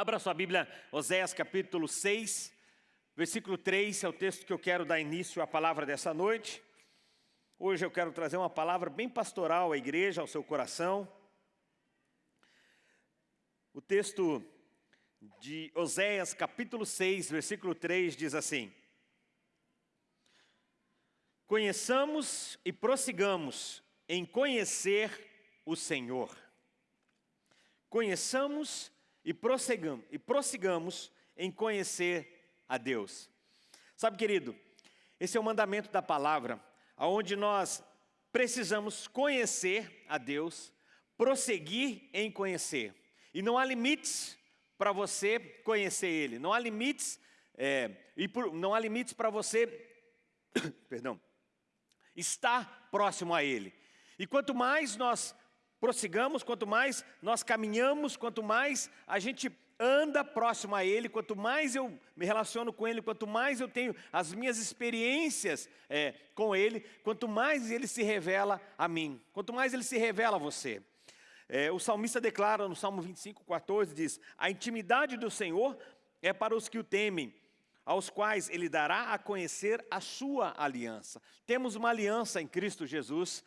Abra sua Bíblia, Oséias capítulo 6, versículo 3, é o texto que eu quero dar início à palavra dessa noite. Hoje eu quero trazer uma palavra bem pastoral à igreja, ao seu coração. O texto de Oséias capítulo 6, versículo 3 diz assim: Conheçamos e prossigamos em conhecer o Senhor. Conheçamos e prossigamos, e prossigamos em conhecer a Deus. Sabe, querido, esse é o mandamento da palavra, onde nós precisamos conhecer a Deus, prosseguir em conhecer. E não há limites para você conhecer Ele, não há limites, é, e por, não há limites para você, perdão, estar próximo a Ele. E quanto mais nós prossigamos, quanto mais nós caminhamos, quanto mais a gente anda próximo a Ele, quanto mais eu me relaciono com Ele, quanto mais eu tenho as minhas experiências é, com Ele, quanto mais Ele se revela a mim, quanto mais Ele se revela a você. É, o salmista declara no Salmo 25, 14, diz, a intimidade do Senhor é para os que o temem, aos quais Ele dará a conhecer a sua aliança. Temos uma aliança em Cristo Jesus,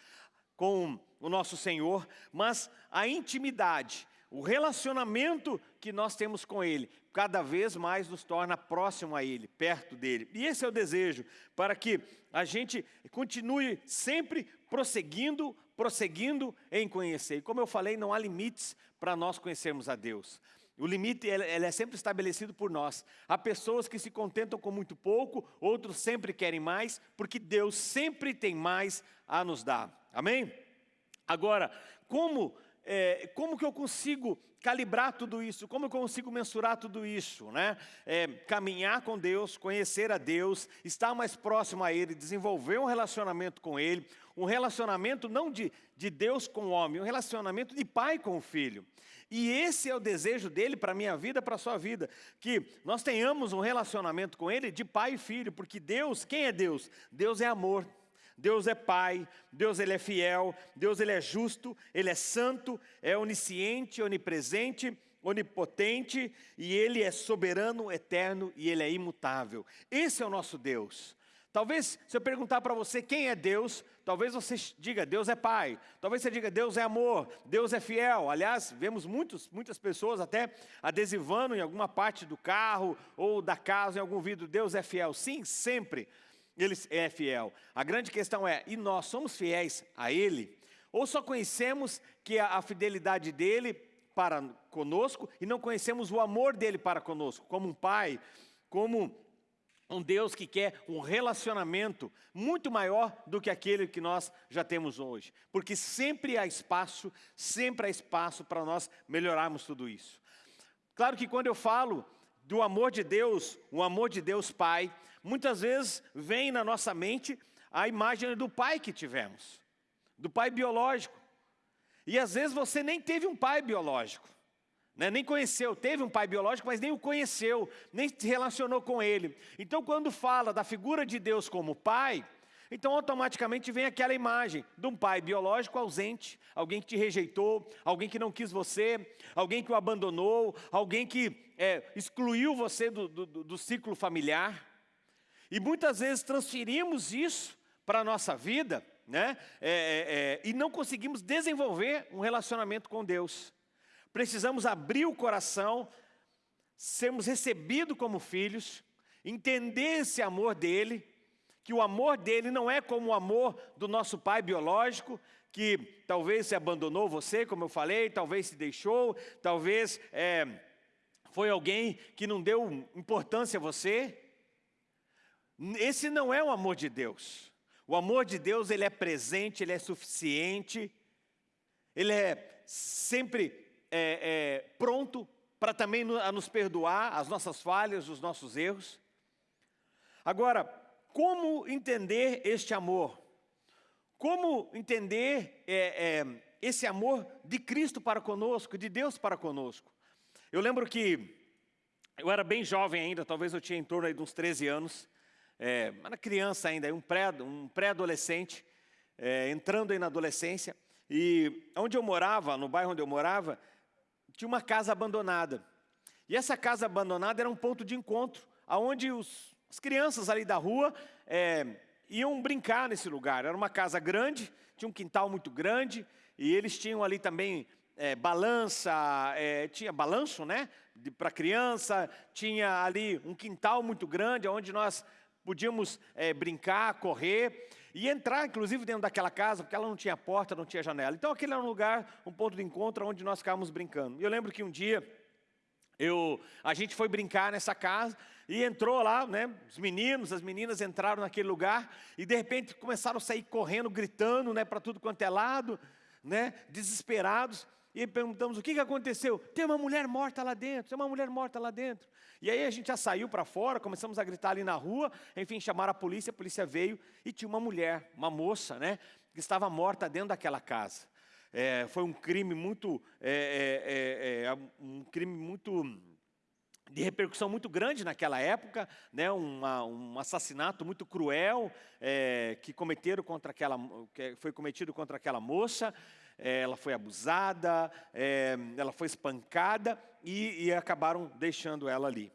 com o nosso Senhor, mas a intimidade, o relacionamento que nós temos com Ele, cada vez mais nos torna próximo a Ele, perto dEle. E esse é o desejo, para que a gente continue sempre prosseguindo, prosseguindo em conhecer. E como eu falei, não há limites para nós conhecermos a Deus. O limite ele, é sempre estabelecido por nós. Há pessoas que se contentam com muito pouco, outros sempre querem mais, porque Deus sempre tem mais a nos dar. Amém? Agora, como, é, como que eu consigo calibrar tudo isso? Como eu consigo mensurar tudo isso? Né? É, caminhar com Deus, conhecer a Deus, estar mais próximo a Ele, desenvolver um relacionamento com Ele, um relacionamento não de, de Deus com o homem, um relacionamento de pai com o filho. E esse é o desejo dele para a minha vida, para a sua vida, que nós tenhamos um relacionamento com Ele de pai e filho, porque Deus, quem é Deus? Deus é amor. Deus é Pai, Deus ele é fiel, Deus ele é justo, Ele é santo, é onisciente, onipresente, onipotente, e Ele é soberano, eterno e Ele é imutável. Esse é o nosso Deus. Talvez, se eu perguntar para você quem é Deus, talvez você diga, Deus é Pai. Talvez você diga, Deus é amor, Deus é fiel. Aliás, vemos muitos, muitas pessoas até adesivando em alguma parte do carro ou da casa, em algum vidro, Deus é fiel. Sim, sempre ele é fiel. A grande questão é, e nós somos fiéis a Ele? Ou só conhecemos que a fidelidade dEle para conosco e não conhecemos o amor dEle para conosco, como um pai, como um Deus que quer um relacionamento muito maior do que aquele que nós já temos hoje. Porque sempre há espaço, sempre há espaço para nós melhorarmos tudo isso. Claro que quando eu falo do amor de Deus, o amor de Deus Pai, muitas vezes vem na nossa mente a imagem do pai que tivemos, do pai biológico. E às vezes você nem teve um pai biológico, né? nem conheceu, teve um pai biológico, mas nem o conheceu, nem se relacionou com ele. Então quando fala da figura de Deus como pai, então automaticamente vem aquela imagem de um pai biológico ausente, alguém que te rejeitou, alguém que não quis você, alguém que o abandonou, alguém que é, excluiu você do, do, do ciclo familiar. E muitas vezes transferimos isso para a nossa vida né? É, é, é, e não conseguimos desenvolver um relacionamento com Deus. Precisamos abrir o coração, sermos recebidos como filhos, entender esse amor dEle, que o amor dele não é como o amor do nosso pai biológico, que talvez se abandonou você, como eu falei, talvez se deixou, talvez é, foi alguém que não deu importância a você. Esse não é o amor de Deus. O amor de Deus, ele é presente, ele é suficiente, ele é sempre é, é, pronto para também a nos perdoar as nossas falhas, os nossos erros. Agora, como entender este amor? Como entender é, é, esse amor de Cristo para conosco, de Deus para conosco? Eu lembro que eu era bem jovem ainda, talvez eu tinha em torno de uns 13 anos, é, era criança ainda, um pré-adolescente, um pré é, entrando aí na adolescência, e onde eu morava, no bairro onde eu morava, tinha uma casa abandonada. E essa casa abandonada era um ponto de encontro, onde os, as crianças ali da rua é, iam brincar nesse lugar. Era uma casa grande, tinha um quintal muito grande, e eles tinham ali também é, balança, é, tinha balanço, né, para criança, tinha ali um quintal muito grande, onde nós podíamos é, brincar, correr, e entrar, inclusive, dentro daquela casa, porque ela não tinha porta, não tinha janela. Então, aquele era um lugar, um ponto de encontro, onde nós ficávamos brincando. E eu lembro que um dia, eu, a gente foi brincar nessa casa, e entrou lá, né, os meninos, as meninas entraram naquele lugar, e de repente começaram a sair correndo, gritando, né, para tudo quanto é lado, né, desesperados, e perguntamos, o que, que aconteceu? Tem uma mulher morta lá dentro, tem uma mulher morta lá dentro. E aí a gente já saiu para fora, começamos a gritar ali na rua, enfim, chamaram a polícia, a polícia veio e tinha uma mulher, uma moça, né, que estava morta dentro daquela casa. É, foi um crime muito, é, é, é, é um crime muito de repercussão muito grande naquela época, né, uma, um assassinato muito cruel é, que cometeram contra aquela, que foi cometido contra aquela moça. É, ela foi abusada, é, ela foi espancada e, e, acabaram deixando ela ali.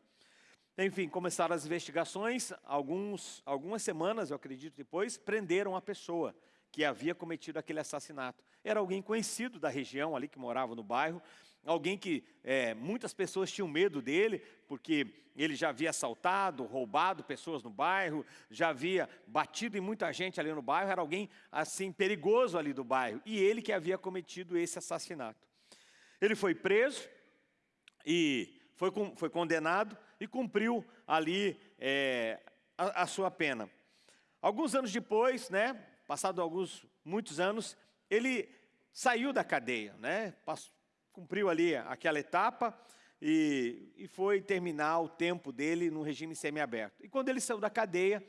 Enfim, começaram as investigações, alguns, algumas semanas, eu acredito depois, prenderam a pessoa que havia cometido aquele assassinato. Era alguém conhecido da região ali, que morava no bairro, alguém que é, muitas pessoas tinham medo dele, porque ele já havia assaltado, roubado pessoas no bairro, já havia batido em muita gente ali no bairro, era alguém assim perigoso ali do bairro, e ele que havia cometido esse assassinato. Ele foi preso e foi, foi condenado e cumpriu ali é, a, a sua pena. Alguns anos depois, né, passado alguns, muitos anos, ele saiu da cadeia, né, cumpriu ali aquela etapa e, e foi terminar o tempo dele no regime semiaberto. E quando ele saiu da cadeia,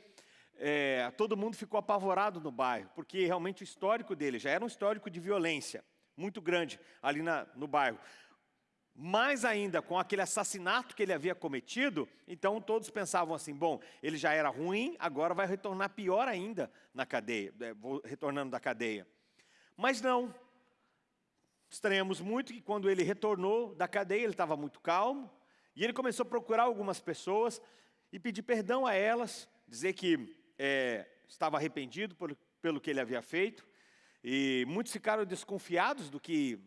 é, todo mundo ficou apavorado no bairro, porque realmente o histórico dele já era um histórico de violência muito grande ali na, no bairro. Mais ainda, com aquele assassinato que ele havia cometido, então todos pensavam assim, bom, ele já era ruim, agora vai retornar pior ainda na cadeia, é, retornando da cadeia. Mas não, Estranhamos muito que quando ele retornou da cadeia, ele estava muito calmo, e ele começou a procurar algumas pessoas e pedir perdão a elas, dizer que é, estava arrependido por, pelo que ele havia feito, e muitos ficaram desconfiados do que,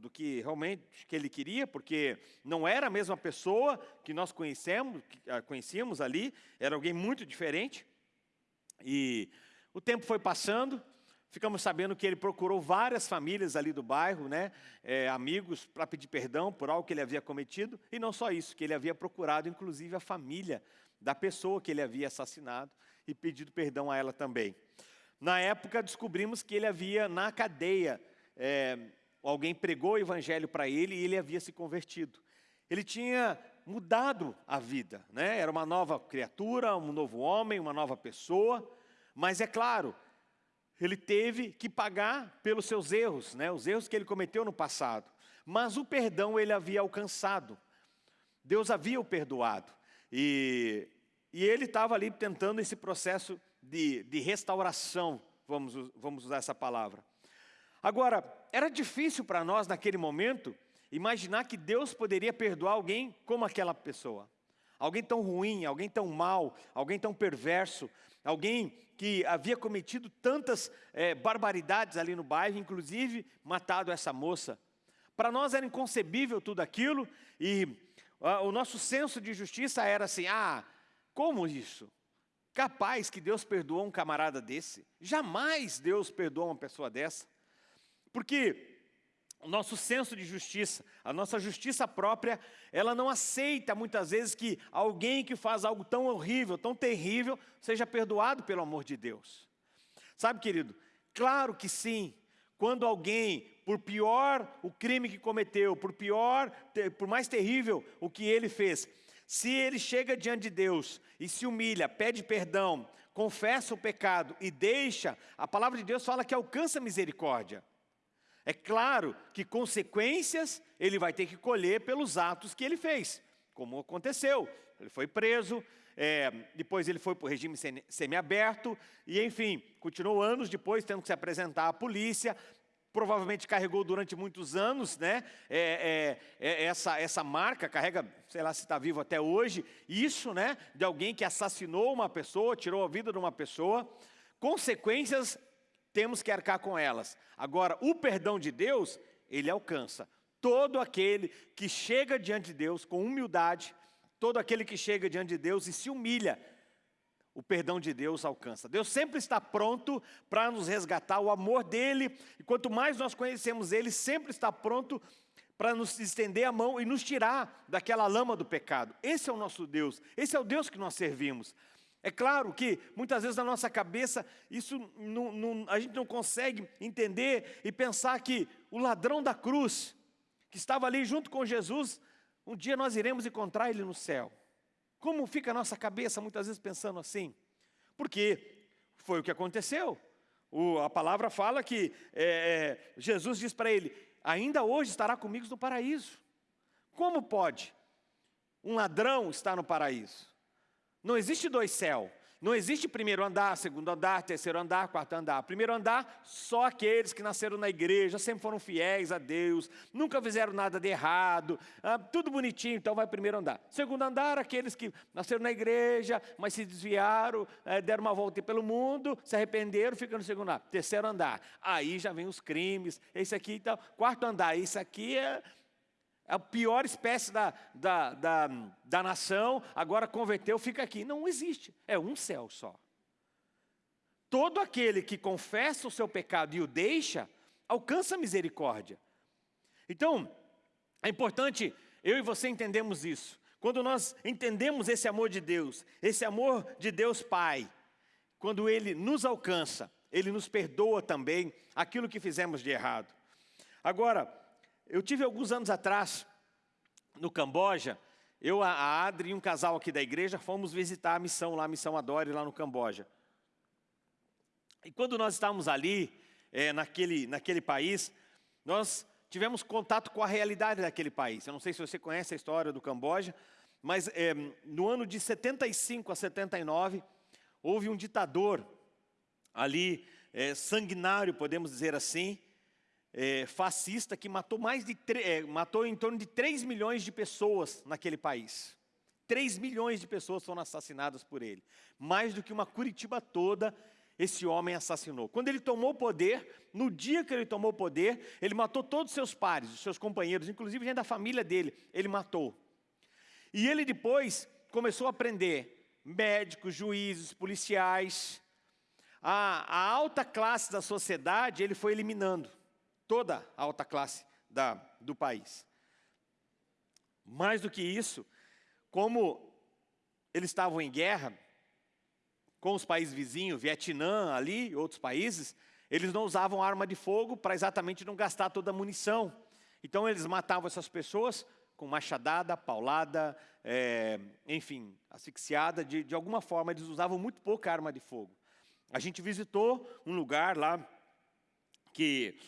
do que realmente que ele queria, porque não era a mesma pessoa que nós conhecemos, que, ah, conhecíamos ali, era alguém muito diferente. E o tempo foi passando, Ficamos sabendo que ele procurou várias famílias ali do bairro, né, é, amigos, para pedir perdão por algo que ele havia cometido. E não só isso, que ele havia procurado, inclusive, a família da pessoa que ele havia assassinado e pedido perdão a ela também. Na época, descobrimos que ele havia, na cadeia, é, alguém pregou o evangelho para ele e ele havia se convertido. Ele tinha mudado a vida, né? era uma nova criatura, um novo homem, uma nova pessoa, mas é claro, ele teve que pagar pelos seus erros, né, os erros que ele cometeu no passado. Mas o perdão ele havia alcançado. Deus havia o perdoado. E, e ele estava ali tentando esse processo de, de restauração, vamos, vamos usar essa palavra. Agora, era difícil para nós naquele momento imaginar que Deus poderia perdoar alguém como aquela pessoa. Alguém tão ruim, alguém tão mal, alguém tão perverso, alguém que havia cometido tantas é, barbaridades ali no bairro, inclusive matado essa moça. Para nós era inconcebível tudo aquilo e ah, o nosso senso de justiça era assim, ah, como isso? Capaz que Deus perdoou um camarada desse? Jamais Deus perdoa uma pessoa dessa. Porque o nosso senso de justiça, a nossa justiça própria, ela não aceita muitas vezes que alguém que faz algo tão horrível, tão terrível, seja perdoado pelo amor de Deus. Sabe, querido, claro que sim, quando alguém, por pior o crime que cometeu, por pior, por mais terrível o que ele fez, se ele chega diante de Deus e se humilha, pede perdão, confessa o pecado e deixa, a palavra de Deus fala que alcança misericórdia. É claro que consequências ele vai ter que colher pelos atos que ele fez, como aconteceu. Ele foi preso, é, depois ele foi para o regime semiaberto, e enfim, continuou anos depois tendo que se apresentar à polícia. provavelmente carregou durante muitos anos, né? É, é, é essa, essa marca, carrega, sei lá se está vivo até hoje, isso, né? De alguém que assassinou uma pessoa, tirou a vida de uma pessoa. Consequências, temos que arcar com elas. Agora, o perdão de Deus, ele alcança todo aquele que chega diante de Deus com humildade, todo aquele que chega diante de Deus e se humilha o perdão de Deus alcança. Deus sempre está pronto para nos resgatar, o amor dEle, e quanto mais nós conhecemos Ele, sempre está pronto para nos estender a mão e nos tirar daquela lama do pecado. Esse é o nosso Deus, esse é o Deus que nós servimos. É claro que muitas vezes na nossa cabeça isso não, não, a gente não consegue entender e pensar que o ladrão da cruz, que estava ali junto com Jesus, um dia nós iremos encontrar ele no céu. Como fica a nossa cabeça muitas vezes pensando assim? Porque foi o que aconteceu. O, a palavra fala que é, é, Jesus diz para ele, ainda hoje estará comigo no paraíso. Como pode um ladrão estar no paraíso? Não existe dois céus. Não existe primeiro andar, segundo andar, terceiro andar, quarto andar. Primeiro andar, só aqueles que nasceram na igreja, sempre foram fiéis a Deus, nunca fizeram nada de errado, ah, tudo bonitinho, então vai primeiro andar. Segundo andar, aqueles que nasceram na igreja, mas se desviaram, eh, deram uma volta pelo mundo, se arrependeram, ficam no segundo andar. Terceiro andar, aí já vem os crimes, esse aqui então. Quarto andar, isso aqui é é a pior espécie da, da, da, da nação, agora converteu, fica aqui. Não existe, é um céu só. Todo aquele que confessa o seu pecado e o deixa, alcança a misericórdia. Então, é importante eu e você entendemos isso. Quando nós entendemos esse amor de Deus, esse amor de Deus Pai, quando Ele nos alcança, Ele nos perdoa também aquilo que fizemos de errado. Agora, eu tive alguns anos atrás, no Camboja, eu, a Adri e um casal aqui da igreja fomos visitar a missão lá, a missão Adore, lá no Camboja. E quando nós estávamos ali, é, naquele, naquele país, nós tivemos contato com a realidade daquele país. Eu não sei se você conhece a história do Camboja, mas é, no ano de 75 a 79, houve um ditador ali, é, sanguinário, podemos dizer assim, é, fascista que matou, mais de é, matou em torno de 3 milhões de pessoas naquele país. 3 milhões de pessoas foram assassinadas por ele. Mais do que uma Curitiba toda, esse homem assassinou. Quando ele tomou o poder, no dia que ele tomou o poder, ele matou todos os seus pares, os seus companheiros, inclusive gente da família dele, ele matou. E ele depois começou a prender médicos, juízes, policiais. A, a alta classe da sociedade ele foi eliminando toda a alta classe da, do país. Mais do que isso, como eles estavam em guerra com os países vizinhos, Vietnã ali, outros países, eles não usavam arma de fogo para exatamente não gastar toda a munição. Então eles matavam essas pessoas com machadada, paulada, é, enfim, asfixiada, de, de alguma forma eles usavam muito pouca arma de fogo. A gente visitou um lugar lá que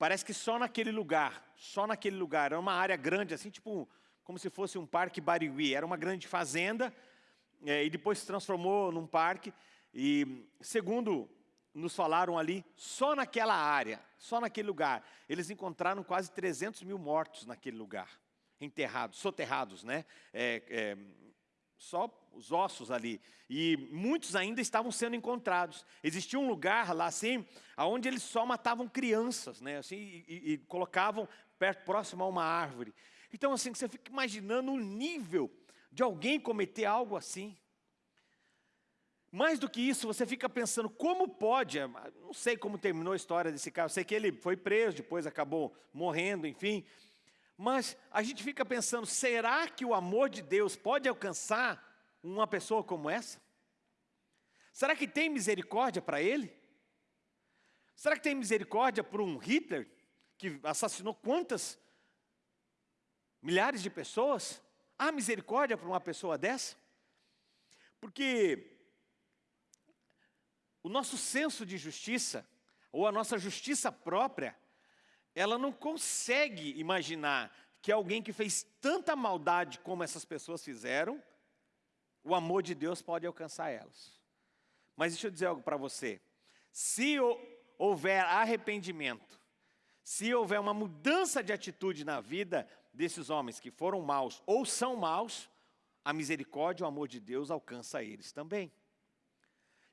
Parece que só naquele lugar, só naquele lugar, era uma área grande, assim, tipo, como se fosse um parque Barigui. Era uma grande fazenda, é, e depois se transformou num parque. E, segundo nos falaram ali, só naquela área, só naquele lugar, eles encontraram quase 300 mil mortos naquele lugar, enterrados, soterrados, né? É, é, só os ossos ali. E muitos ainda estavam sendo encontrados. Existia um lugar lá assim, onde eles só matavam crianças, né? Assim, e, e colocavam perto, próximo a uma árvore. Então, assim, você fica imaginando o nível de alguém cometer algo assim. Mais do que isso, você fica pensando, como pode, não sei como terminou a história desse cara, eu sei que ele foi preso, depois acabou morrendo, enfim, mas a gente fica pensando, será que o amor de Deus pode alcançar uma pessoa como essa? Será que tem misericórdia para ele? Será que tem misericórdia por um Hitler que assassinou quantas milhares de pessoas? Há misericórdia para uma pessoa dessa? Porque o nosso senso de justiça, ou a nossa justiça própria, ela não consegue imaginar que alguém que fez tanta maldade como essas pessoas fizeram, o amor de Deus pode alcançar elas. Mas deixa eu dizer algo para você. Se houver arrependimento, se houver uma mudança de atitude na vida desses homens que foram maus ou são maus, a misericórdia e o amor de Deus alcança eles também.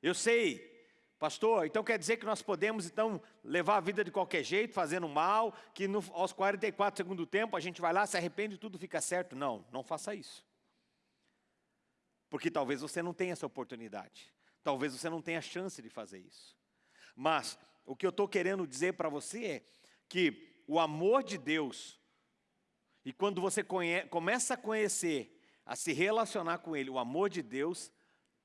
Eu sei Pastor, então quer dizer que nós podemos então levar a vida de qualquer jeito, fazendo mal, que no, aos 44 segundos do tempo a gente vai lá, se arrepende e tudo fica certo. Não, não faça isso. Porque talvez você não tenha essa oportunidade. Talvez você não tenha chance de fazer isso. Mas o que eu estou querendo dizer para você é que o amor de Deus, e quando você começa a conhecer, a se relacionar com Ele, o amor de Deus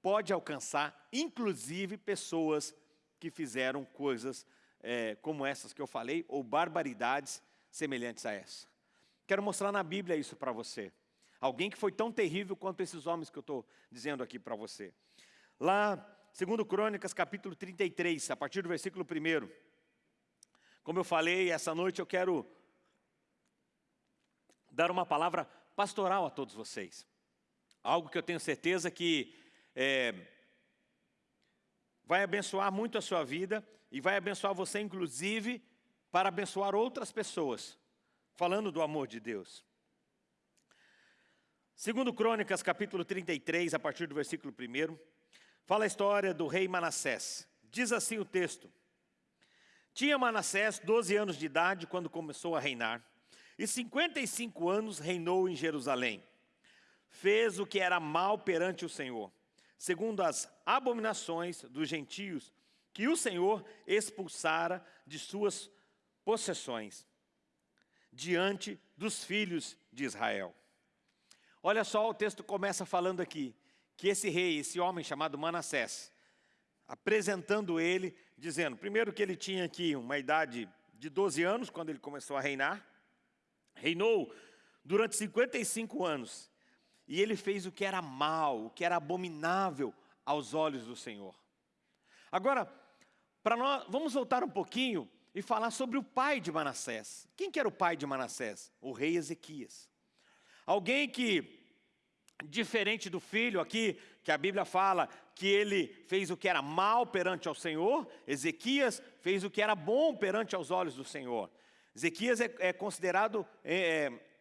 pode alcançar, inclusive, pessoas que fizeram coisas é, como essas que eu falei, ou barbaridades semelhantes a essa. Quero mostrar na Bíblia isso para você. Alguém que foi tão terrível quanto esses homens que eu estou dizendo aqui para você. Lá, segundo Crônicas, capítulo 33, a partir do versículo 1. Como eu falei, essa noite eu quero dar uma palavra pastoral a todos vocês. Algo que eu tenho certeza que é, vai abençoar muito a sua vida e vai abençoar você, inclusive, para abençoar outras pessoas, falando do amor de Deus. Segundo Crônicas, capítulo 33, a partir do versículo 1, fala a história do rei Manassés. Diz assim o texto. Tinha Manassés 12 anos de idade quando começou a reinar, e 55 anos reinou em Jerusalém. Fez o que era mal perante o Senhor segundo as abominações dos gentios, que o Senhor expulsara de suas possessões, diante dos filhos de Israel. Olha só, o texto começa falando aqui, que esse rei, esse homem chamado Manassés, apresentando ele, dizendo, primeiro que ele tinha aqui uma idade de 12 anos, quando ele começou a reinar, reinou durante 55 anos, e ele fez o que era mal, o que era abominável aos olhos do Senhor. Agora, para nós, vamos voltar um pouquinho e falar sobre o pai de Manassés. Quem que era o pai de Manassés? O rei Ezequias. Alguém que, diferente do filho aqui, que a Bíblia fala que ele fez o que era mal perante ao Senhor, Ezequias fez o que era bom perante aos olhos do Senhor. Ezequias é, é considerado é, é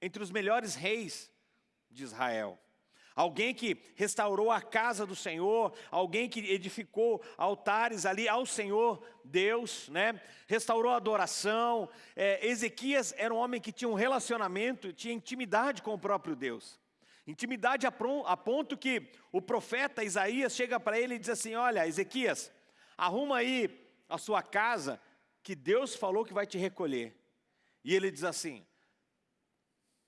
entre os melhores reis de Israel. Alguém que restaurou a casa do Senhor, alguém que edificou altares ali ao Senhor Deus, né? restaurou a adoração. É, Ezequias era um homem que tinha um relacionamento, tinha intimidade com o próprio Deus. Intimidade a, a ponto que o profeta Isaías chega para ele e diz assim: Olha, Ezequias, arruma aí a sua casa, que Deus falou que vai te recolher. E ele diz assim: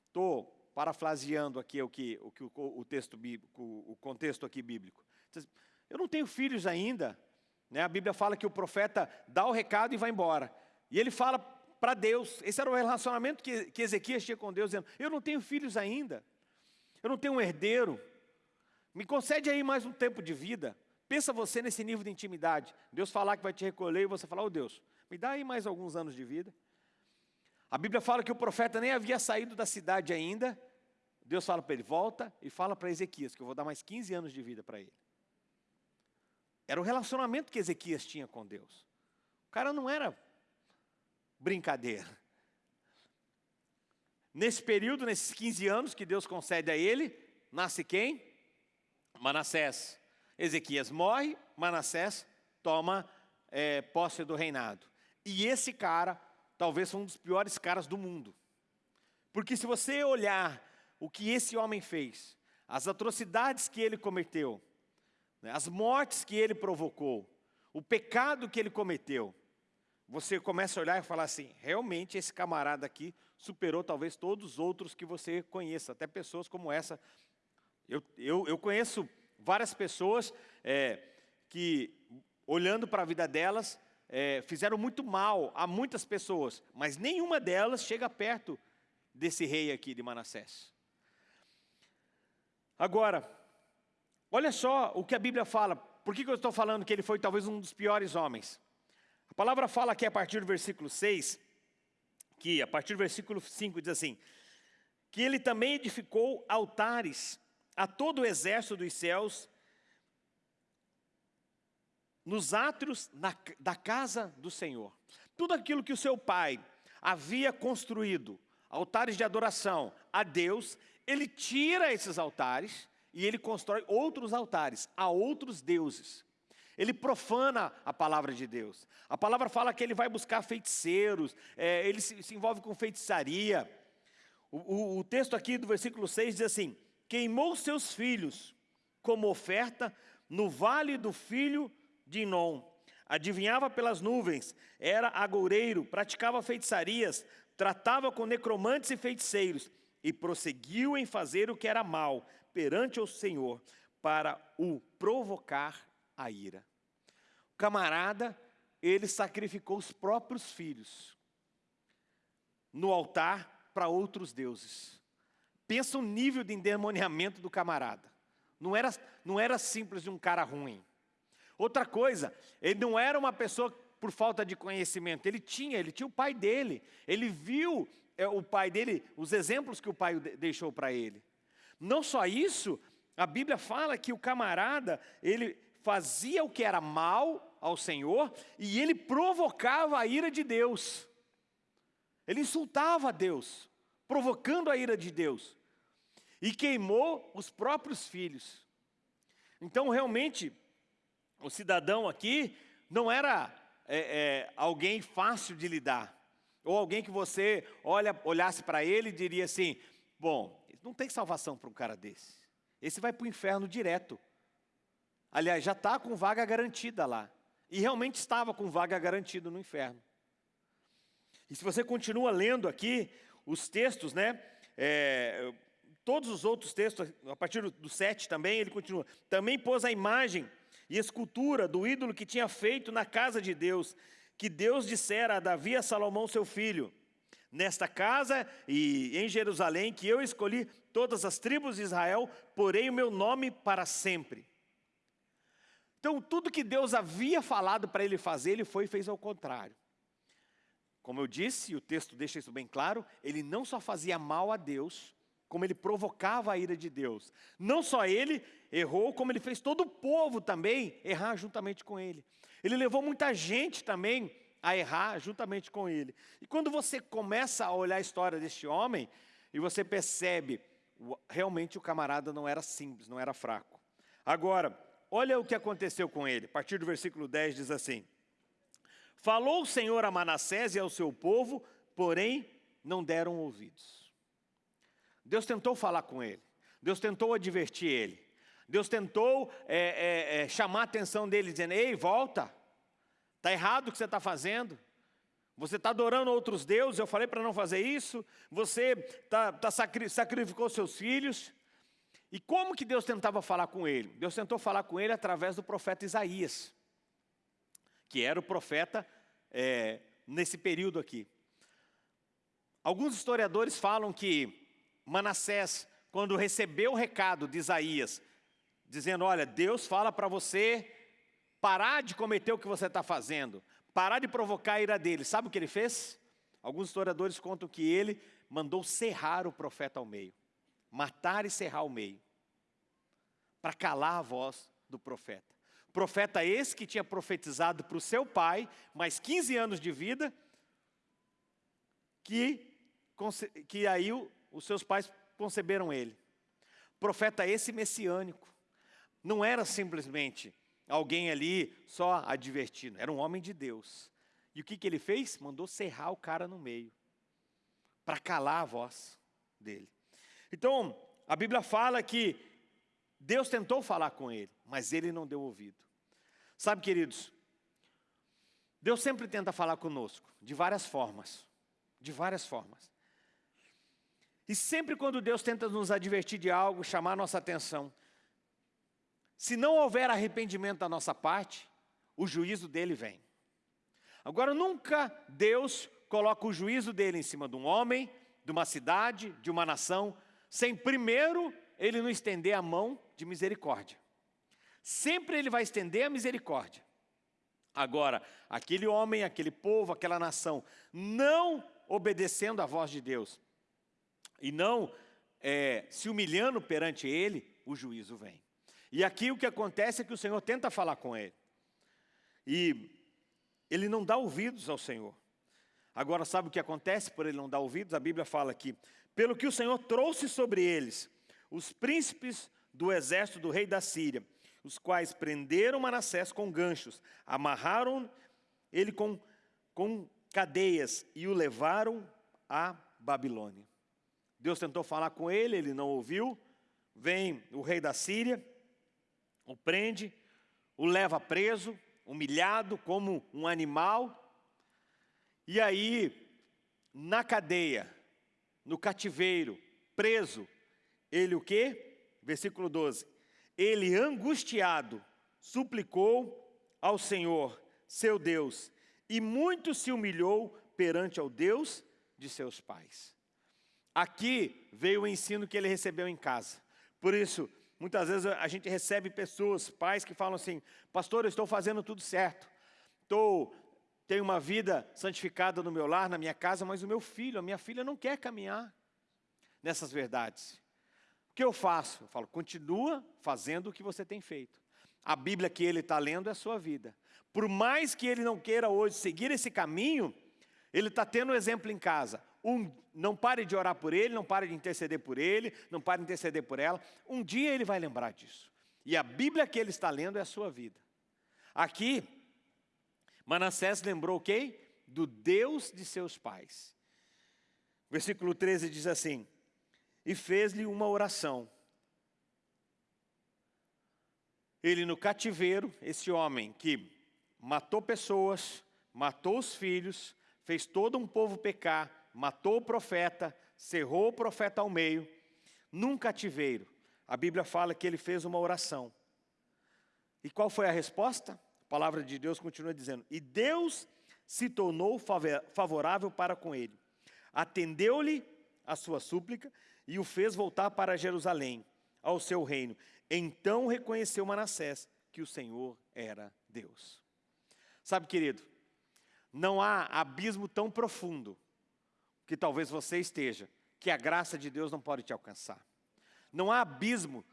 Estou parafraseando aqui o que o, o, texto bíblico, o contexto aqui bíblico. Eu não tenho filhos ainda. Né? A Bíblia fala que o profeta dá o recado e vai embora. E ele fala para Deus, esse era o relacionamento que, que Ezequias tinha com Deus, dizendo, eu não tenho filhos ainda, eu não tenho um herdeiro, me concede aí mais um tempo de vida. Pensa você nesse nível de intimidade. Deus falar que vai te recolher e você falar, oh Deus, me dá aí mais alguns anos de vida. A Bíblia fala que o profeta nem havia saído da cidade ainda. Deus fala para ele, volta e fala para Ezequias, que eu vou dar mais 15 anos de vida para ele. Era o relacionamento que Ezequias tinha com Deus. O cara não era brincadeira. Nesse período, nesses 15 anos que Deus concede a ele, nasce quem? Manassés. Ezequias morre, Manassés toma é, posse do reinado. E esse cara talvez foi um dos piores caras do mundo. Porque se você olhar o que esse homem fez, as atrocidades que ele cometeu, né, as mortes que ele provocou, o pecado que ele cometeu, você começa a olhar e falar assim, realmente esse camarada aqui superou talvez todos os outros que você conheça, até pessoas como essa. Eu, eu, eu conheço várias pessoas é, que, olhando para a vida delas, é, fizeram muito mal a muitas pessoas, mas nenhuma delas chega perto desse rei aqui de Manassés. Agora, olha só o que a Bíblia fala. Por que, que eu estou falando que ele foi talvez um dos piores homens? A palavra fala aqui a partir do versículo 6, que a partir do versículo 5 diz assim, que ele também edificou altares a todo o exército dos céus nos átrios na, da casa do Senhor. Tudo aquilo que o seu pai havia construído, altares de adoração a Deus, ele tira esses altares e ele constrói outros altares a outros deuses. Ele profana a palavra de Deus. A palavra fala que ele vai buscar feiticeiros, é, ele se, se, envolve com feitiçaria. O, o, o texto aqui do versículo 6 diz assim: Queimou seus filhos como oferta no vale do filho de Inom. Adivinhava pelas nuvens, era agoureiro, praticava feitiçarias, tratava com necromantes e feiticeiros, e prosseguiu em fazer o que era mal perante o Senhor, para o provocar a ira. O camarada, ele sacrificou os próprios filhos no altar para outros deuses. Pensa o nível de endemoniamento do camarada. Não era, não era simples de um cara ruim. Outra coisa, ele não era uma pessoa por falta de conhecimento, ele tinha, ele tinha o pai dele, ele viu é, o pai dele, os exemplos que o pai deixou para ele. Não só isso, a Bíblia fala que o camarada, ele fazia o que era mal ao Senhor e ele provocava a ira de Deus. Ele insultava a Deus, provocando a ira de Deus. E queimou os próprios filhos. Então, realmente, o cidadão aqui não era é, é, alguém fácil de lidar. Ou alguém que você olha, olhasse para ele e diria assim: bom, não tem salvação para um cara desse. Esse vai para o inferno direto. Aliás, já está com vaga garantida lá. E realmente estava com vaga garantida no inferno. E se você continua lendo aqui os textos, né? É, todos os outros textos, a partir do 7 também, ele continua. Também pôs a imagem e escultura do ídolo que tinha feito na casa de Deus, que Deus dissera a Davi a Salomão, seu filho: Nesta casa e em Jerusalém, que eu escolhi todas as tribos de Israel, porei o meu nome para sempre. Então, tudo que Deus havia falado para ele fazer, ele foi e fez ao contrário. Como eu disse, e o texto deixa isso bem claro, ele não só fazia mal a Deus, como ele provocava a ira de Deus. Não só ele errou, como ele fez todo o povo também errar juntamente com ele. Ele levou muita gente também a errar juntamente com ele. E quando você começa a olhar a história deste homem, e você percebe, realmente o camarada não era simples, não era fraco. Agora, Olha o que aconteceu com ele. A partir do versículo 10 diz assim: Falou o Senhor a Manassés e ao seu povo, porém não deram ouvidos. Deus tentou falar com ele, Deus tentou advertir ele, Deus tentou é, é, é, chamar a atenção dele, dizendo: Ei, volta, está errado o que você está fazendo. Você está adorando outros deuses, eu falei para não fazer isso. Você tá, tá sacri sacrificou seus filhos. E como que Deus tentava falar com ele? Deus tentou falar com ele através do profeta Isaías, que era o profeta é, nesse período aqui. Alguns historiadores falam que Manassés, quando recebeu o recado de Isaías, dizendo, olha, Deus fala para você parar de cometer o que você está fazendo, parar de provocar a ira dele. Sabe o que ele fez? Alguns historiadores contam que ele mandou serrar o profeta ao meio, matar e serrar ao meio para calar a voz do profeta. Profeta esse que tinha profetizado para o seu pai, mais 15 anos de vida, que, que aí o, os seus pais conceberam ele. Profeta esse messiânico. Não era simplesmente alguém ali só advertindo, era um homem de Deus. E o que, que ele fez? Mandou serrar o cara no meio, para calar a voz dele. Então, a Bíblia fala que Deus tentou falar com ele, mas ele não deu ouvido. Sabe, queridos, Deus sempre tenta falar conosco, de várias formas, de várias formas. E sempre quando Deus tenta nos advertir de algo, chamar nossa atenção, se não houver arrependimento da nossa parte, o juízo dele vem. Agora, nunca Deus coloca o juízo dele em cima de um homem, de uma cidade, de uma nação, sem primeiro ele não estender a mão de misericórdia. Sempre ele vai estender a misericórdia. Agora, aquele homem, aquele povo, aquela nação, não obedecendo à voz de Deus e não é, se humilhando perante ele, o juízo vem. E aqui o que acontece é que o Senhor tenta falar com ele. E ele não dá ouvidos ao Senhor. Agora, sabe o que acontece por ele não dar ouvidos? A Bíblia fala aqui: pelo que o Senhor trouxe sobre eles os príncipes do exército do rei da Síria, os quais prenderam Manassés com ganchos, amarraram ele com, com cadeias e o levaram à Babilônia. Deus tentou falar com ele, ele não ouviu. Vem o rei da Síria, o prende, o leva preso, humilhado como um animal. E aí, na cadeia, no cativeiro, preso, ele o quê? Versículo 12. Ele angustiado suplicou ao Senhor, seu Deus, e muito se humilhou perante ao Deus de seus pais. Aqui veio o ensino que ele recebeu em casa. Por isso, muitas vezes a gente recebe pessoas, pais que falam assim: "Pastor, eu estou fazendo tudo certo. Estou tenho uma vida santificada no meu lar, na minha casa, mas o meu filho, a minha filha não quer caminhar nessas verdades. O que eu faço? Eu falo, continua fazendo o que você tem feito. A Bíblia que ele está lendo é a sua vida. Por mais que ele não queira hoje seguir esse caminho, ele está tendo um exemplo em casa. Um, não pare de orar por ele, não pare de interceder por ele, não pare de interceder por ela. Um dia ele vai lembrar disso. E a Bíblia que ele está lendo é a sua vida. Aqui, Manassés lembrou quem? Do Deus de seus pais. Versículo 13 diz assim: E fez-lhe uma oração. Ele no cativeiro, esse homem que matou pessoas, matou os filhos, fez todo um povo pecar, matou o profeta, cerrou o profeta ao meio, num cativeiro. A Bíblia fala que ele fez uma oração. E qual foi a resposta? A palavra de Deus continua dizendo: E Deus se tornou favorável para com ele, atendeu-lhe a sua súplica e o fez voltar para Jerusalém, ao seu reino. Então reconheceu Manassés que o Senhor era Deus. Sabe, querido, não há abismo tão profundo que talvez você esteja, que a graça de Deus não pode te alcançar. Não há abismo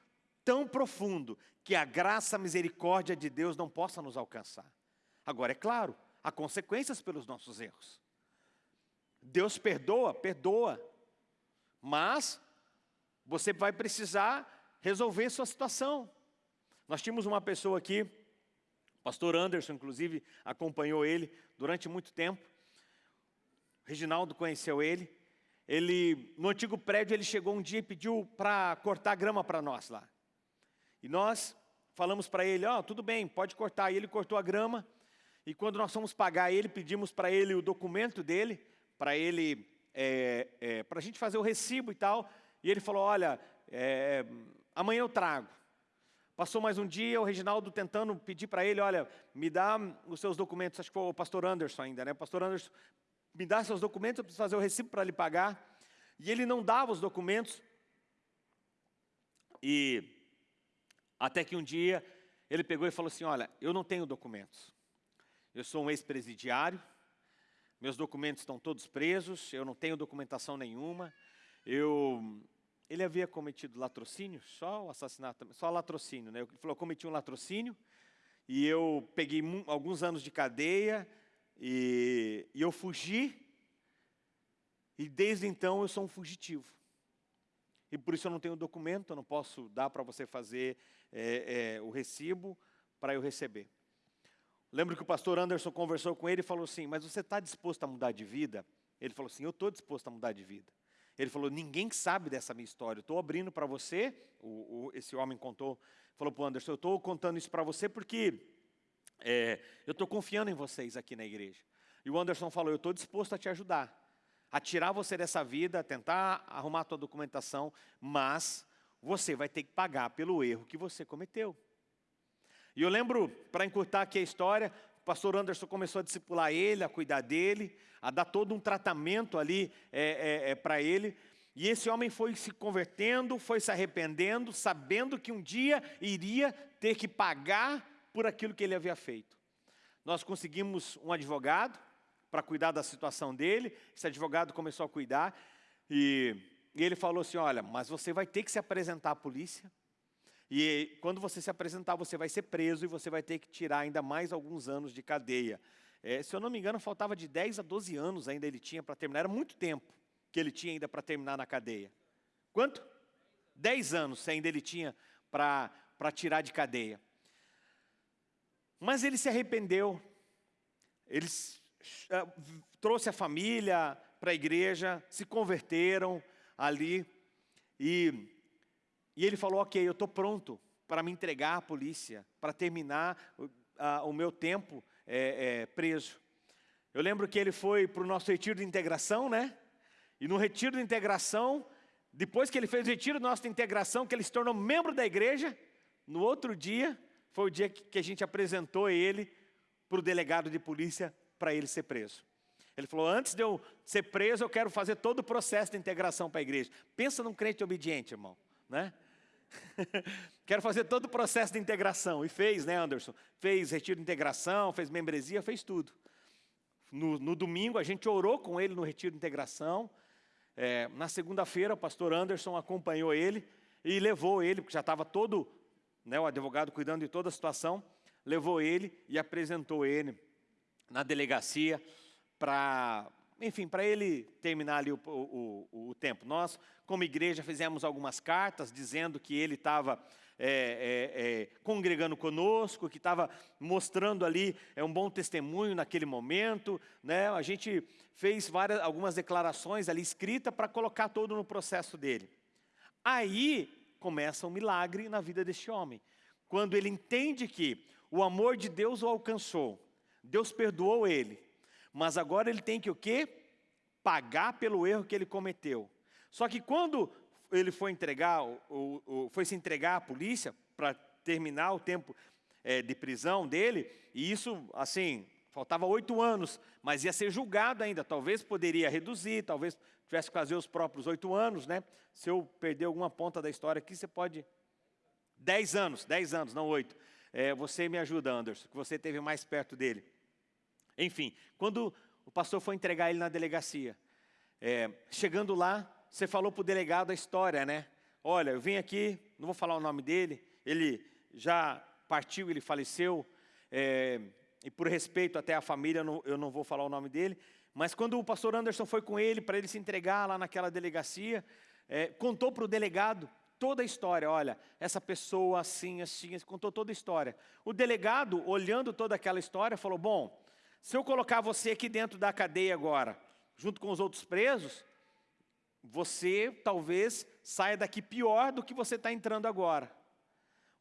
tão profundo que a graça, a misericórdia de Deus não possa nos alcançar. Agora, é claro, há consequências pelos nossos erros. Deus perdoa, perdoa, mas você vai precisar resolver sua situação. Nós tínhamos uma pessoa aqui, o pastor Anderson, inclusive, acompanhou ele durante muito tempo. Reginaldo conheceu ele. Ele, no antigo prédio, ele chegou um dia e pediu para cortar grama para nós lá. E nós falamos para ele, ó, oh, tudo bem, pode cortar. E ele cortou a grama. E quando nós fomos pagar ele, pedimos para ele o documento dele, para ele, é, é, para a gente fazer o recibo e tal. E ele falou, olha, é, amanhã eu trago. Passou mais um dia, o Reginaldo tentando pedir para ele, olha, me dá os seus documentos, acho que foi o pastor Anderson ainda, né? O pastor Anderson, me dá seus documentos, eu preciso fazer o recibo para lhe pagar. E ele não dava os documentos. E até que um dia ele pegou e falou assim: Olha, eu não tenho documentos. Eu sou um ex-presidiário, meus documentos estão todos presos, eu não tenho documentação nenhuma. Eu, ele havia cometido latrocínio, só o assassinato, só latrocínio, né? Ele falou: cometi um latrocínio e eu peguei alguns anos de cadeia e, e eu fugi. E desde então eu sou um fugitivo. E por isso eu não tenho documento, eu não posso dar para você fazer é, é, o recibo para eu receber. Lembro que o pastor Anderson conversou com ele e falou assim: Mas você está disposto a mudar de vida? Ele falou assim: Eu estou disposto a mudar de vida. Ele falou: Ninguém sabe dessa minha história. Estou abrindo para você. O, o, esse homem contou, falou para o Anderson: Eu estou contando isso para você porque é, eu estou confiando em vocês aqui na igreja. E o Anderson falou: Eu estou disposto a te ajudar, a tirar você dessa vida, tentar arrumar a tua documentação, mas você vai ter que pagar pelo erro que você cometeu. E eu lembro, para encurtar aqui a história, o pastor Anderson começou a discipular ele, a cuidar dele, a dar todo um tratamento ali é, é, é, para ele. E esse homem foi se convertendo, foi se arrependendo, sabendo que um dia iria ter que pagar por aquilo que ele havia feito. Nós conseguimos um advogado para cuidar da situação dele, esse advogado começou a cuidar, e e ele falou assim: Olha, mas você vai ter que se apresentar à polícia, E quando você se apresentar, você vai ser preso e você vai ter que tirar ainda mais alguns anos de cadeia. É, se eu não me engano, faltava de 10 a 12 anos ainda ele tinha para terminar. Era muito tempo que ele tinha ainda para terminar na cadeia. Quanto? 10 anos ainda ele tinha para tirar de cadeia. Mas ele se arrependeu. Ele uh, trouxe a família para a igreja, se converteram ali. E, e ele falou, ok, eu estou pronto para me entregar à polícia, para terminar o meu tempo é, é, preso. Eu lembro que ele foi para o nosso retiro de integração, né? E no retiro de integração, depois que ele fez o retiro de integração, que ele se tornou membro da igreja, no outro dia, foi o dia que a gente apresentou ele para o delegado de polícia para ele ser preso. Ele falou, antes de eu ser preso, eu quero fazer todo o processo de integração para a igreja. Pensa num crente obediente, irmão. Né? quero fazer todo o processo de integração. E fez, né, Anderson? Fez retiro de integração, fez membresia, fez tudo. No, no domingo, a gente orou com ele no retiro de integração. É, na segunda-feira, o pastor Anderson acompanhou ele e levou ele, porque já estava todo, né, o advogado cuidando de toda a situação, levou ele e apresentou ele na delegacia para, enfim, para ele terminar ali o, o, o, tempo. Nós, como igreja, fizemos algumas cartas dizendo que ele estava é, é, é, congregando conosco, que estava mostrando ali é, um bom testemunho naquele momento. Né? A gente fez várias, algumas declarações ali escritas para colocar todo no processo dele. Aí começa um milagre na vida deste homem. Quando ele entende que o amor de Deus o alcançou, Deus perdoou ele, mas agora ele tem que o quê? Pagar pelo erro que ele cometeu. Só que quando ele foi entregar, o, o, foi se entregar à polícia para terminar o tempo é, de prisão dele, e isso, assim, faltava oito anos, mas ia ser julgado ainda, talvez poderia reduzir, talvez tivesse que fazer os próprios oito anos, né? Se eu perder alguma ponta da história aqui, você pode... Dez anos, dez anos, não oito. É, você me ajuda, Anderson, que você esteve mais perto dele. Enfim, quando o pastor foi entregar ele na delegacia, é, chegando lá, você falou para o delegado a história, né? Olha, eu vim aqui, não vou falar o nome dele, ele já partiu, ele faleceu, é, e por respeito até à família, eu não, eu não vou falar o nome dele, mas quando o pastor Anderson foi com ele, para ele se entregar lá naquela delegacia, é, contou para o delegado toda a história, olha, essa pessoa assim, assim, contou toda a história. O delegado, olhando toda aquela história, falou, bom, se eu colocar você aqui dentro da cadeia agora, junto com os outros presos, você talvez saia daqui pior do que você está entrando agora.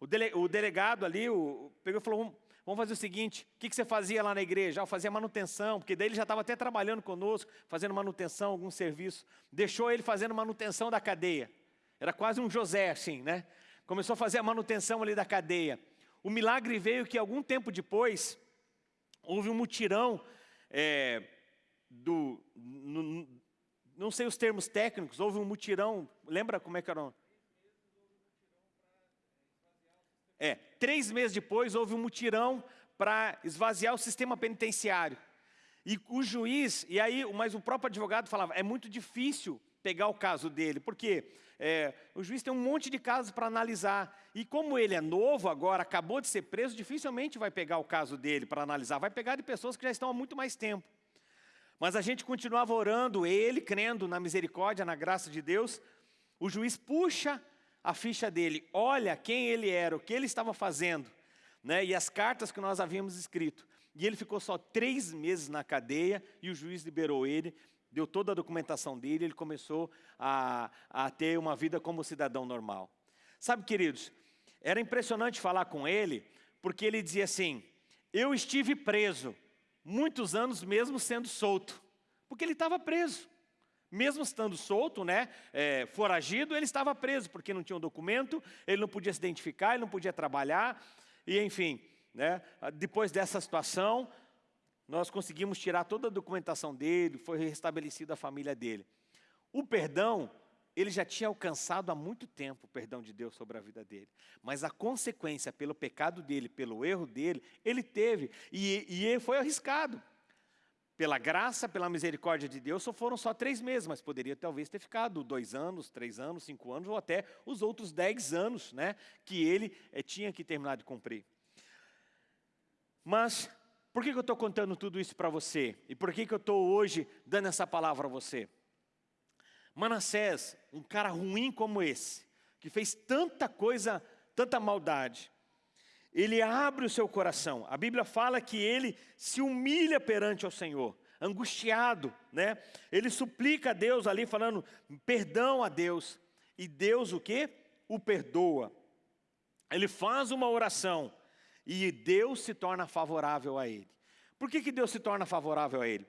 O, dele, o delegado ali o, pegou e falou, vamos fazer o seguinte, o que, você fazia lá na igreja? Ah, eu fazia manutenção, porque daí ele já estava até trabalhando conosco, fazendo manutenção, algum serviço. Deixou ele fazendo manutenção da cadeia. Era quase um José, assim, né? Começou a fazer a manutenção ali da cadeia. O milagre veio que algum tempo depois, houve um mutirão é, do, no, não sei os termos técnicos, houve um mutirão, lembra como é que era? É, três meses depois houve um mutirão para esvaziar o sistema penitenciário. E o juiz, e aí, mas o próprio advogado falava, é muito difícil pegar o caso dele, porque é, o juiz tem um monte de casos para analisar, e como ele é novo agora, acabou de ser preso, dificilmente vai pegar o caso dele para analisar, vai pegar de pessoas que já estão há muito mais tempo. Mas a gente continuava orando, ele crendo na misericórdia, na graça de Deus, o juiz puxa a ficha dele, olha quem ele era, o que ele estava fazendo, né, e as cartas que nós havíamos escrito. E ele ficou só três meses na cadeia e o juiz liberou ele deu toda a documentação dele, ele começou a, a ter uma vida como cidadão normal. Sabe, queridos, era impressionante falar com ele, porque ele dizia assim, eu estive preso, muitos anos mesmo sendo solto, porque ele estava preso. Mesmo estando solto, né, é, foragido, ele estava preso, porque não tinha um documento, ele não podia se identificar, ele não podia trabalhar, e enfim, né, depois dessa situação, nós conseguimos tirar toda a documentação dele, foi restabelecida a família dele. O perdão, ele já tinha alcançado há muito tempo o perdão de Deus sobre a vida dele. Mas a consequência pelo pecado dele, pelo erro dele, ele teve. E, e foi arriscado. Pela graça, pela misericórdia de Deus, só foram só três meses, mas poderia talvez ter ficado dois anos, três anos, cinco anos, ou até os outros dez anos, né, que ele eh, tinha que terminar de cumprir. Mas, por que, que eu estou contando tudo isso para você? E por que, que eu estou hoje dando essa palavra a você? Manassés, um cara ruim como esse, que fez tanta coisa, tanta maldade, ele abre o seu coração. A Bíblia fala que ele se humilha perante o Senhor, angustiado, né? Ele suplica a Deus ali falando perdão a Deus. E Deus o que? O perdoa. Ele faz uma oração e Deus se torna favorável a ele. Por que, que Deus se torna favorável a ele?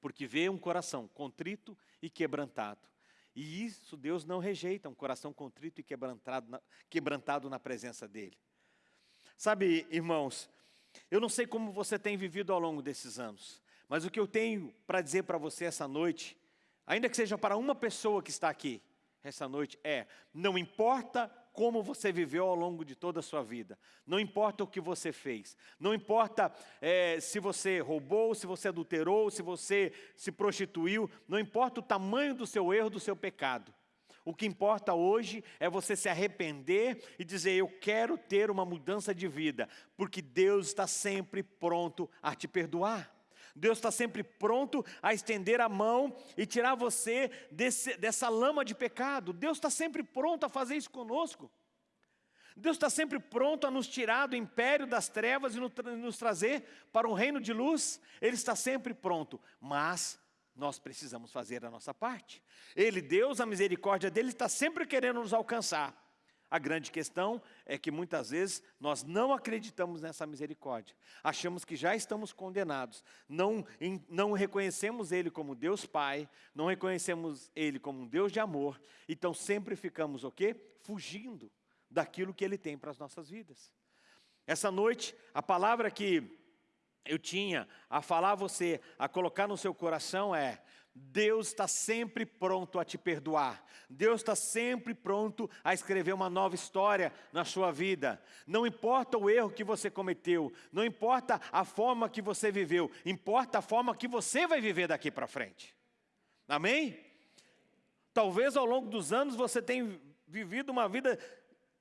Porque vê um coração contrito e quebrantado. E isso Deus não rejeita, um coração contrito e quebrantado na, quebrantado na presença dEle. Sabe, irmãos, eu não sei como você tem vivido ao longo desses anos, mas o que eu tenho para dizer para você essa noite, ainda que seja para uma pessoa que está aqui essa noite, é: não importa como você viveu ao longo de toda a sua vida, não importa o que você fez, não importa é, se você roubou, se você adulterou, se você se prostituiu, não importa o tamanho do seu erro, do seu pecado, o que importa hoje é você se arrepender e dizer: Eu quero ter uma mudança de vida, porque Deus está sempre pronto a te perdoar. Deus está sempre pronto a estender a mão e tirar você desse, dessa lama de pecado. Deus está sempre pronto a fazer isso conosco. Deus está sempre pronto a nos tirar do império das trevas e nos trazer para um reino de luz. Ele está sempre pronto, mas nós precisamos fazer a nossa parte. Ele, Deus, a misericórdia dele está sempre querendo nos alcançar. A grande questão é que muitas vezes nós não acreditamos nessa misericórdia. Achamos que já estamos condenados. Não, não reconhecemos Ele como Deus Pai, não reconhecemos Ele como um Deus de amor. Então sempre ficamos o quê? Fugindo daquilo que Ele tem para as nossas vidas. Essa noite, a palavra que eu tinha a falar a você, a colocar no seu coração é: Deus está sempre pronto a te perdoar. Deus está sempre pronto a escrever uma nova história na sua vida. Não importa o erro que você cometeu, não importa a forma que você viveu, importa a forma que você vai viver daqui para frente. Amém? Talvez ao longo dos anos você tenha vivido uma vida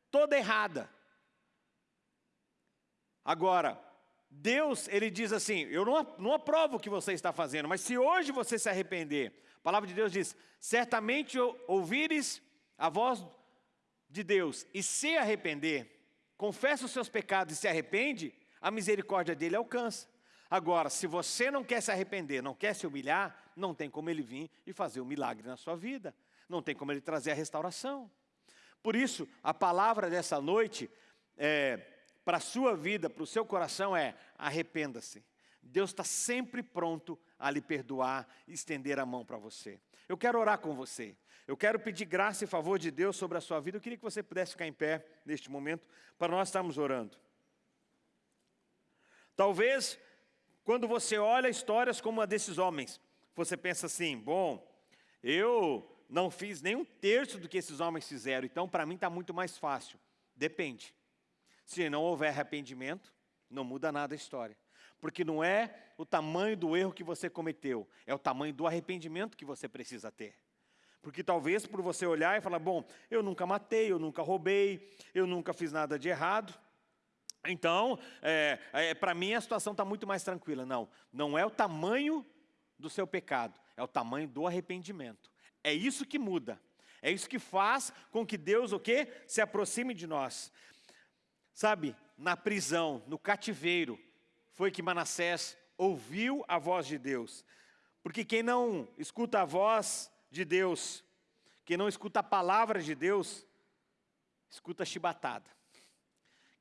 toda errada. Agora, Deus, ele diz assim: Eu não, não aprovo o que você está fazendo, mas se hoje você se arrepender, a palavra de Deus diz: Certamente ouvires a voz de Deus e se arrepender, confessa os seus pecados e se arrepende, a misericórdia dele alcança. Agora, se você não quer se arrepender, não quer se humilhar, não tem como ele vir e fazer um milagre na sua vida, não tem como ele trazer a restauração. Por isso, a palavra dessa noite é para a sua vida, para o seu coração é arrependa-se. Deus está sempre pronto a lhe perdoar e estender a mão para você. Eu quero orar com você. Eu quero pedir graça e favor de Deus sobre a sua vida. Eu queria que você pudesse ficar em pé neste momento para nós estarmos orando. Talvez, quando você olha histórias como a desses homens, você pensa assim: bom, eu não fiz nem um terço do que esses homens fizeram, então para mim está muito mais fácil. Depende. Se não houver arrependimento, não muda nada a história. Porque não é o tamanho do erro que você cometeu, é o tamanho do arrependimento que você precisa ter. Porque talvez por você olhar e falar, bom, eu nunca matei, eu nunca roubei, eu nunca fiz nada de errado. Então, é, é, para mim a situação está muito mais tranquila. Não, não é o tamanho do seu pecado, é o tamanho do arrependimento. É isso que muda. É isso que faz com que Deus o quê? Se aproxime de nós. Sabe, na prisão, no cativeiro, foi que Manassés ouviu a voz de Deus. Porque quem não escuta a voz de Deus, quem não escuta a palavra de Deus, escuta chibatada.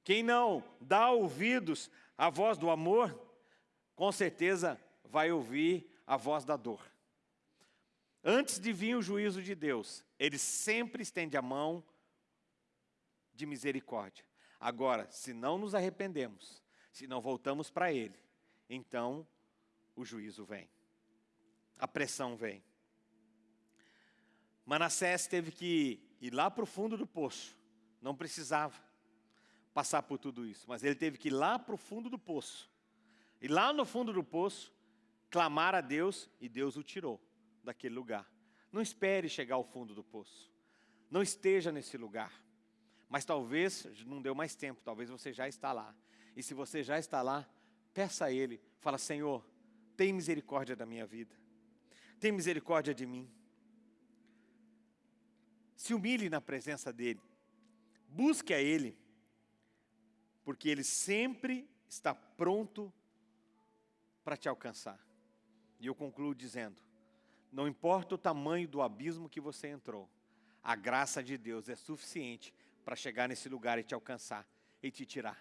Quem não dá ouvidos à voz do amor, com certeza vai ouvir a voz da dor. Antes de vir o juízo de Deus, ele sempre estende a mão de misericórdia. Agora, se não nos arrependemos, se não voltamos para Ele, então o juízo vem, a pressão vem. Manassés teve que ir lá para o fundo do poço, não precisava passar por tudo isso, mas ele teve que ir lá para o fundo do poço. E lá no fundo do poço, clamar a Deus e Deus o tirou daquele lugar. Não espere chegar ao fundo do poço. Não esteja nesse lugar. Mas talvez não deu mais tempo, talvez você já está lá. E se você já está lá, peça a Ele, fala, Senhor, tem misericórdia da minha vida. Tem misericórdia de mim. Se humilhe na presença dEle. Busque a Ele. Porque Ele sempre está pronto para te alcançar. E eu concluo dizendo, não importa o tamanho do abismo que você entrou, a graça de Deus é suficiente para chegar nesse lugar e te alcançar e te tirar.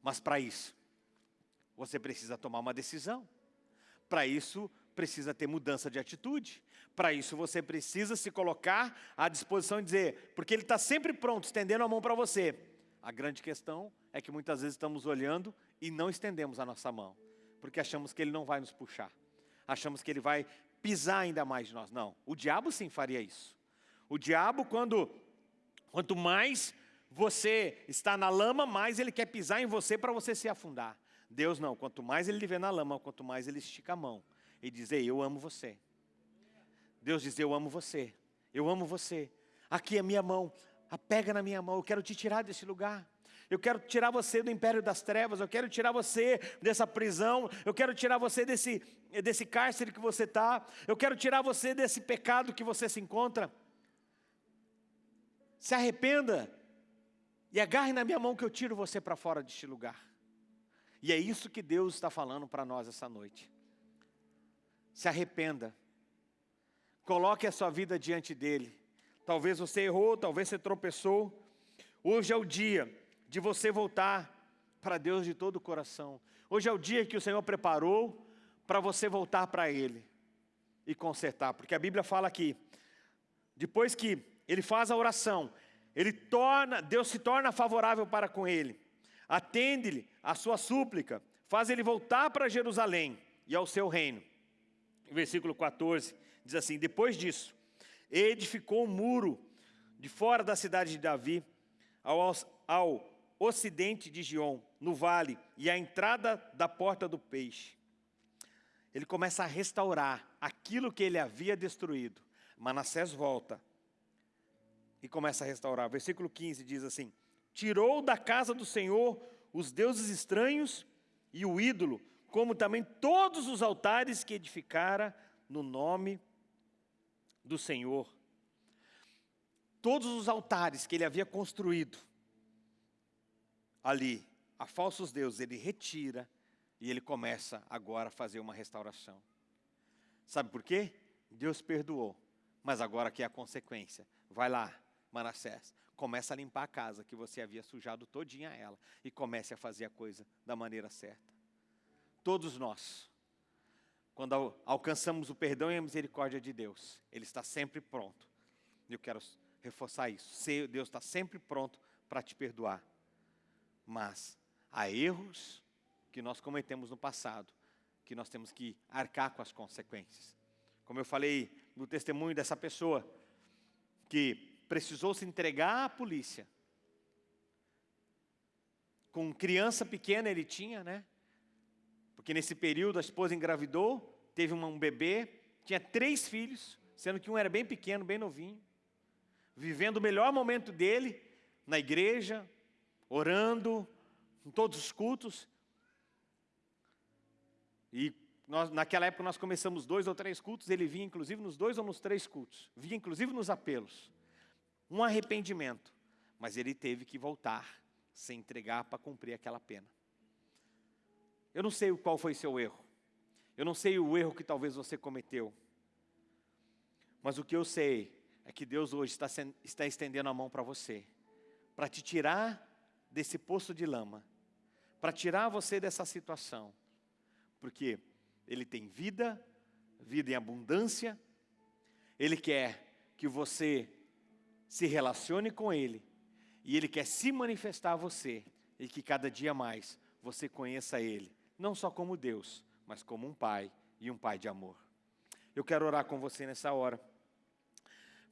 Mas para isso, você precisa tomar uma decisão. Para isso, precisa ter mudança de atitude. Para isso, você precisa se colocar à disposição e dizer, porque Ele está sempre pronto, estendendo a mão para você. A grande questão é que muitas vezes estamos olhando e não estendemos a nossa mão, porque achamos que Ele não vai nos puxar. Achamos que Ele vai pisar ainda mais de nós. Não, o diabo sim faria isso. O diabo, quando, quanto mais você está na lama, mais ele quer pisar em você para você se afundar. Deus não, quanto mais ele lhe vê na lama, quanto mais ele estica a mão e diz, Ei, eu amo você. Deus diz, eu amo você, eu amo você. Aqui é minha mão, apega na minha mão, eu quero te tirar desse lugar. Eu quero tirar você do império das trevas, eu quero tirar você dessa prisão, eu quero tirar você desse, desse cárcere que você está, eu quero tirar você desse pecado que você se encontra se arrependa e agarre na minha mão que eu tiro você para fora deste lugar. E é isso que Deus está falando para nós essa noite. Se arrependa. Coloque a sua vida diante dEle. Talvez você errou, talvez você tropeçou. Hoje é o dia de você voltar para Deus de todo o coração. Hoje é o dia que o Senhor preparou para você voltar para Ele e consertar. Porque a Bíblia fala aqui, depois que ele faz a oração, ele torna, Deus se torna favorável para com ele, atende-lhe a sua súplica, faz ele voltar para Jerusalém e ao seu reino. versículo 14 diz assim: Depois disso, edificou um muro de fora da cidade de Davi, ao, ao ocidente de Gion, no vale, e à entrada da porta do peixe. Ele começa a restaurar aquilo que ele havia destruído. Manassés volta e começa a restaurar. Versículo 15 diz assim: Tirou da casa do Senhor os deuses estranhos e o ídolo, como também todos os altares que edificara no nome do Senhor. Todos os altares que ele havia construído ali, a falsos deuses, ele retira e ele começa agora a fazer uma restauração. Sabe por quê? Deus perdoou, mas agora que é a consequência. Vai lá, Manassés, começa a limpar a casa que você havia sujado todinha ela e comece a fazer a coisa da maneira certa. Todos nós, quando alcançamos o perdão e a misericórdia de Deus, Ele está sempre pronto. Eu quero reforçar isso. Deus está sempre pronto para te perdoar. Mas há erros que nós cometemos no passado, que nós temos que arcar com as consequências. Como eu falei no testemunho dessa pessoa, que precisou se entregar à polícia. Com criança pequena ele tinha, né? Porque nesse período a esposa engravidou, teve um bebê, tinha três filhos, sendo que um era bem pequeno, bem novinho. Vivendo o melhor momento dele na igreja, orando, em todos os cultos. E nós, naquela época nós começamos dois ou três cultos, ele vinha inclusive nos dois ou nos três cultos. Vinha inclusive nos apelos um arrependimento, mas ele teve que voltar, se entregar para cumprir aquela pena. Eu não sei qual foi seu erro, eu não sei o erro que talvez você cometeu, mas o que eu sei é que Deus hoje está, está estendendo a mão para você, para te tirar desse poço de lama, para tirar você dessa situação, porque Ele tem vida, vida em abundância, Ele quer que você se relacione com Ele, e Ele quer se manifestar a você, e que cada dia mais você conheça Ele, não só como Deus, mas como um Pai e um Pai de amor. Eu quero orar com você nessa hora.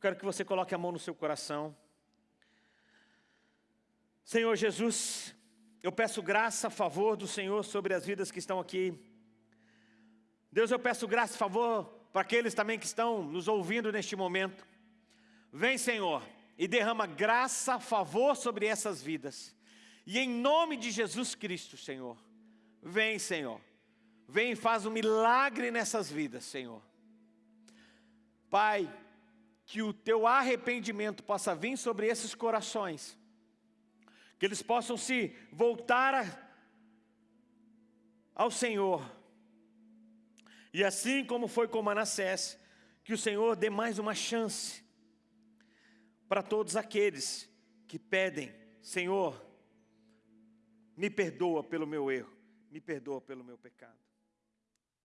Quero que você coloque a mão no seu coração. Senhor Jesus, eu peço graça, favor do Senhor sobre as vidas que estão aqui. Deus, eu peço graça e favor para aqueles também que estão nos ouvindo neste momento. Vem, Senhor, e derrama graça, favor sobre essas vidas. E em nome de Jesus Cristo, Senhor, vem, Senhor. Vem e faz um milagre nessas vidas, Senhor. Pai, que o teu arrependimento possa vir sobre esses corações, que eles possam se voltar a, ao Senhor, e assim como foi com Manassés, que o Senhor dê mais uma chance para todos aqueles que pedem, Senhor, me perdoa pelo meu erro, me perdoa pelo meu pecado.